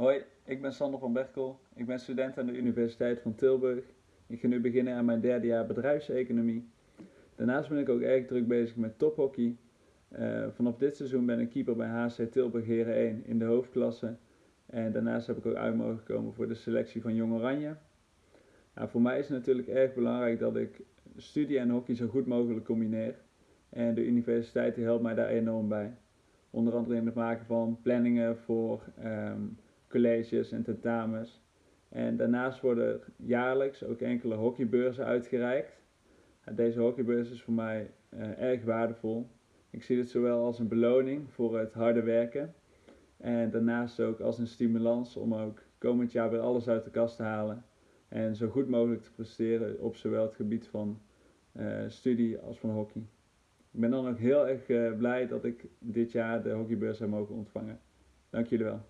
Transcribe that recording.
Hoi, ik ben Sander van Berkel. Ik ben student aan de Universiteit van Tilburg. Ik ga nu beginnen aan mijn derde jaar bedrijfseconomie. Daarnaast ben ik ook erg druk bezig met tophockey. Uh, vanaf dit seizoen ben ik keeper bij HC Tilburg Heren 1 in de hoofdklasse. En daarnaast heb ik ook uit mogen komen voor de selectie van Jong Oranje. Nou, voor mij is het natuurlijk erg belangrijk dat ik studie en hockey zo goed mogelijk combineer. En de universiteit helpt mij daar enorm bij. Onder andere in het maken van planningen voor um, colleges en tentamens. En daarnaast worden jaarlijks ook enkele hockeybeurzen uitgereikt. Deze hockeybeurs is voor mij uh, erg waardevol. Ik zie het zowel als een beloning voor het harde werken en daarnaast ook als een stimulans om ook komend jaar weer alles uit de kast te halen en zo goed mogelijk te presteren op zowel het gebied van uh, studie als van hockey. Ik ben dan ook heel erg uh, blij dat ik dit jaar de hockeybeurs heb mogen ontvangen. Dank jullie wel.